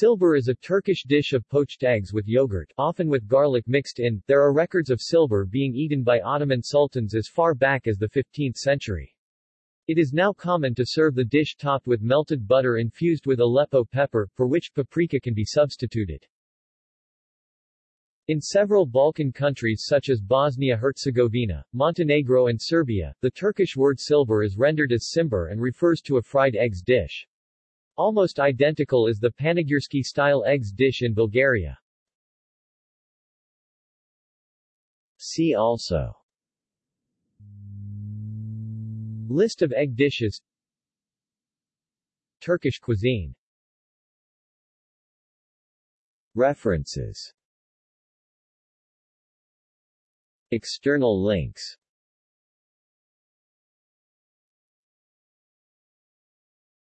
Çılbır is a Turkish dish of poached eggs with yogurt, often with garlic mixed in. There are records of çılbır being eaten by Ottoman sultans as far back as the 15th century. It is now common to serve the dish topped with melted butter infused with Aleppo pepper, for which paprika can be substituted. In several Balkan countries such as Bosnia-Herzegovina, Montenegro and Serbia, the Turkish word çılbır is rendered as čimbur and refers to a fried eggs dish. Almost identical is the Panegyurski-style eggs dish in Bulgaria. See also. List of egg dishes. Turkish cuisine. References. External links